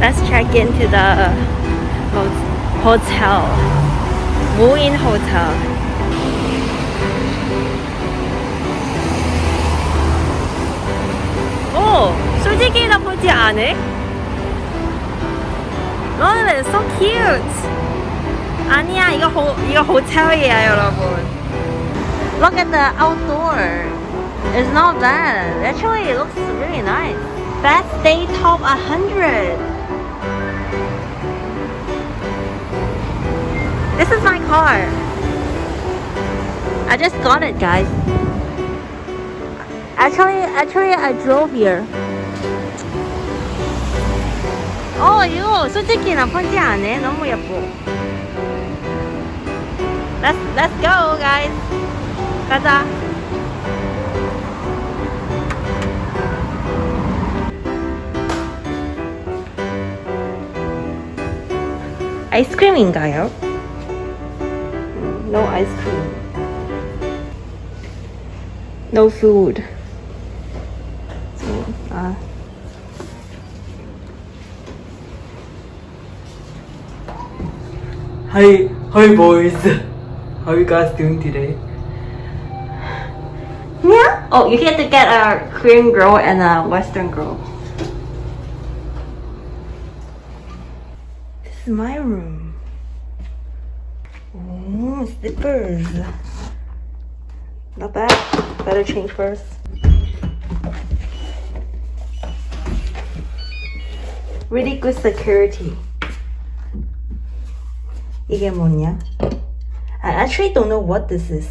Let's check into the ho- hotel. Moin Hotel. 오! 솔직히 나쁘지 않아? Look at it, so cute! 아니야, 이거, 호, 이거 호텔이야, 여러분. Look at the outdoor. It's not bad. Actually, it looks really nice. Best day top 100. This is my car. I just got it, guys. Actually, actually, I drove here. 어, 이거 솔직히 나쁘지 않네. 너무 예뻐. Let's, let's go, guys. 가자. 아이스크림인가요? No ice cream. No food. So, uh, Hi, hi boys. How are you guys doing today? yeah. Oh, you get to get a Korean girl and a Western girl. This is my room. Oh, slippers. Not bad. Better change first. Really good security. 이게 뭐냐? I actually don't know what this is.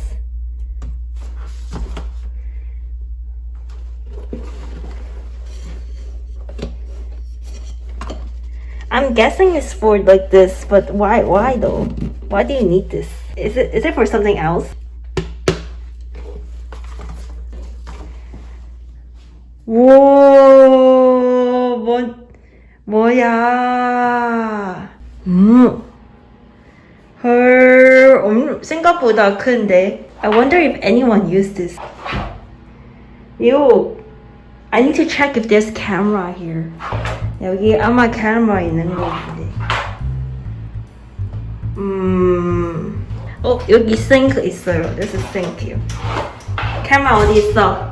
I'm guessing it's for like this, but why why though? Why do you need this? Is it is it for something else? 오, 뭐, 뭐야. 음. 헐, 음, 생각보다 큰데. I wonder if anyone used this. Yo, I need to check if there's camera here. 여기 아마 camera 있는 거 같은데. 음, 어, 여기 sink 있어요. This is sink. camera 어디 있어?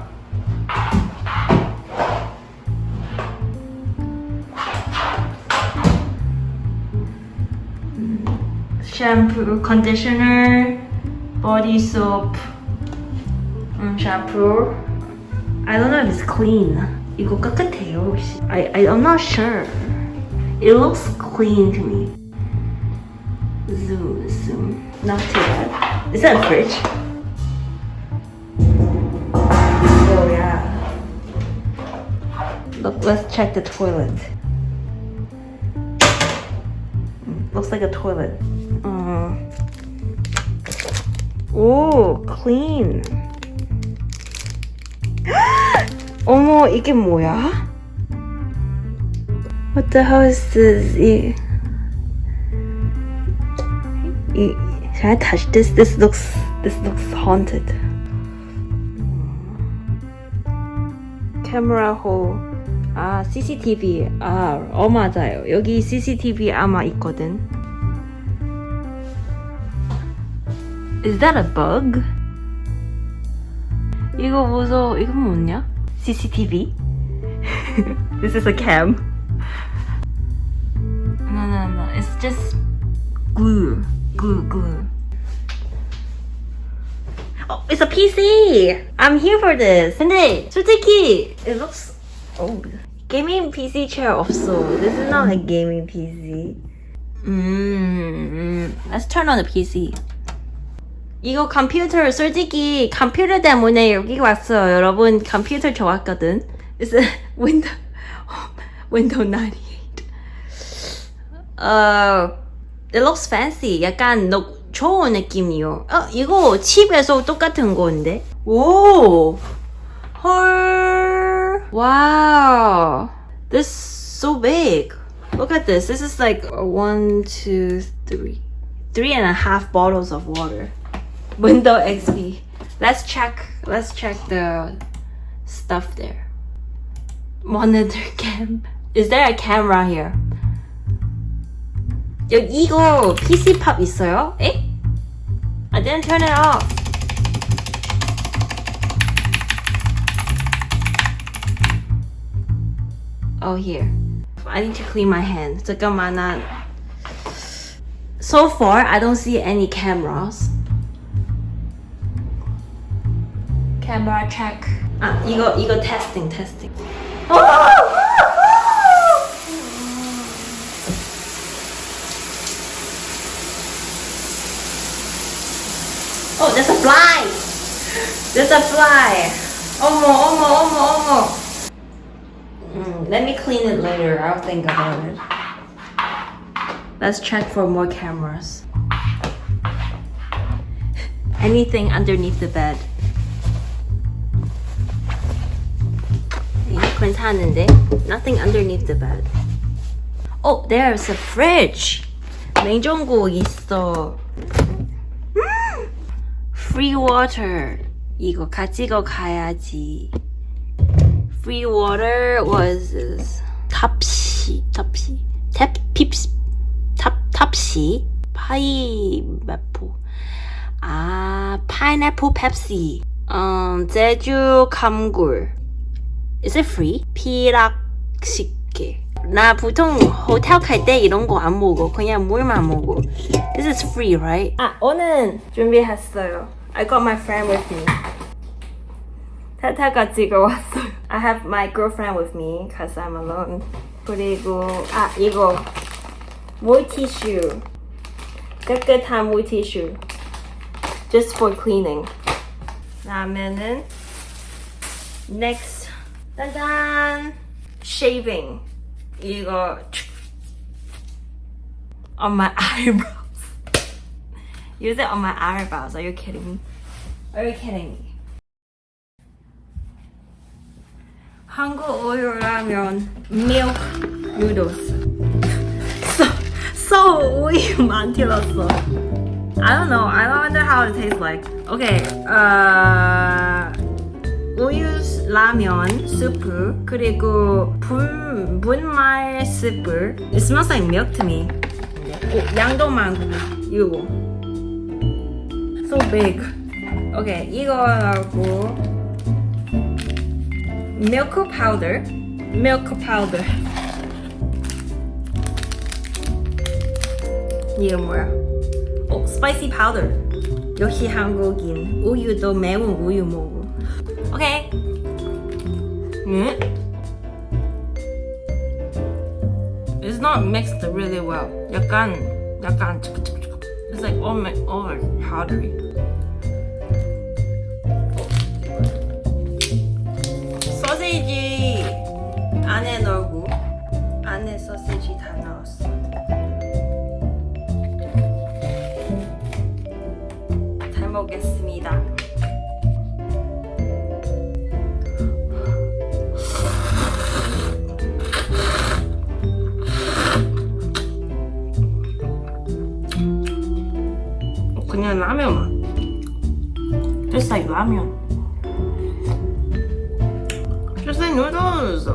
shampoo, conditioner, body soap, 음, shampoo. I don't know if it's clean. 이거 깨끗해요 혹시? I, I I'm not sure. It looks clean to me. Is that a fridge? Oh yeah. Look, let's check the toilet. Mm, Looks like a toilet. Uh, 오, clean. 어머, 이게 뭐야? What the hell is this? 이, 이, can I touch this? This looks, this looks haunted. Camera hole. 아, CCTV. 아, 어, 맞아요. 여기 CCTV 아마 있거든. Is that a bug? 이거 무서워. 이거 뭐냐? CCTV? This is a cam. No, no, no. It's just glue. Glue, glue. Oh, it's a PC! I'm here for this. 근데 솔직히 it looks oh gaming PC chair 없어. This is not a gaming PC. 음, let's turn on the PC. 이거 컴퓨터 솔직히 컴퓨터 때문에 여기 왔어요. 여러분 컴퓨터 좋았거든. It's a Windows Windows 98. 어, it looks fancy. 약간 너, 좋은 느낌이요. 어, 이거 칩에서 똑같은 건데. 오, 헐, wow. This is so big. Look at this. This is like one, two, three, three and a half bottles of water. Window XP. Let's check. Let's check the stuff there. Monitor cam. Is there a camera here? 여기 이거 PC 팝 있어요? 에? I didn't turn it off. Oh here. I need to clean my hand. 잠깐만 나 So far I don't see any cameras. Camera check. 아 이거 이거 testing testing. Oh, there's a fly. There's a fly. 어머 어머 어머 어머. Mm, let me clean it later. I'll think about it. Let's check for more cameras. Anything underneath the bed. 이거 괜찮은데? Nothing underneath the bed. Oh, there's a fridge. 냉장고 있어. 음! Free water. 이거 가지고 가야지. Free water was 탑시, 탑시, 탭, 핍스, 탑, 탑시, 파이애플. 아, 파인애플 펩시. 음, 제주 감굴. Is it free? 피락식게. 나 보통 호텔 갈 때 이런 거 안 먹어. 그냥 물만 먹어. This is free, right? 아, 오늘 준비했어요. I got my friend with me. 타타가 찍어왔어요. I have my girlfriend with me because I'm alone. 그리고 아 이거 물티슈 깨끗한 물티슈 just for cleaning. 다음에는 next 짠짠 shaving 이거 on my eyebrows. Use it on my eyebrows. Are you kidding me? Are you kidding me? 한국 우유 라면 milk noodles. So so 우유 만들었어. I don't know. I don't wonder how it tastes like. Okay. Uh, 우유 라면 스프 그리고 분 분말 스프. It smells like milk to me. 오, 양도 많고 이거. So big. Okay, 이거하고 milk powder. milk powder. 이게 뭐야? 어, spicy powder. 역시 한국인. 우유도 매운 우유 먹어. 오케이. 음. It's not mixed really well. 약간 약간 It's like all mi- all powdery. 소시지 안에 넣고 안에 소시지 다 넣었어. 잘 먹겠습니다. 라면. Like noodles.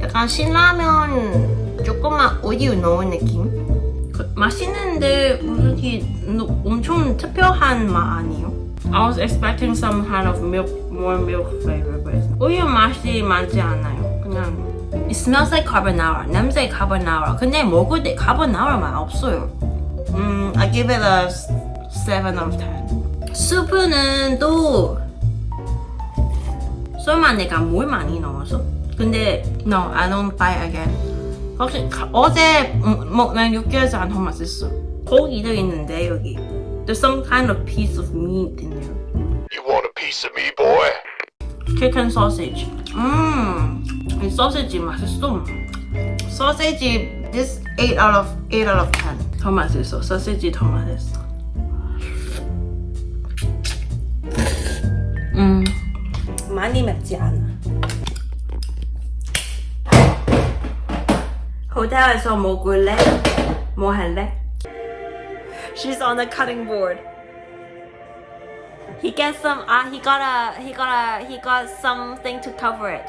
약간 신라면 조금만 우유 넣은 느낌. 그, 맛있는데 무슨 이 노- 엄청 특별한 맛 아니에요? I was expecting some kind of milk, more milk flavor, but 우유 맛이 많지 않아요. 그냥 It smells like carbonara. 냄새 carbonara. 근데 먹을 때 carbonara 맛 없어요. 음, I give it a 7 out of 10. 수프는 또 설마 내가 물 많이 넣어서? 근데 no, I don't buy again. 혹시 가- 어제 음, 먹는 육개장 더 맛있어. 고기도 있는데 여기. There's some kind of piece of meat in there. You want a piece of me, boy? chicken sausage. 음, 이 소시지 맛있어. 소시지 this 8 out of 8 out of 10. 더 맛있어. 소시지 더 맛있어. 음, 많이 맵지 않아. 호텔에서 먹을래? 뭐 할래? She's on the cutting board. He gets some. Uh, he got a. He got a. He got something to cover it.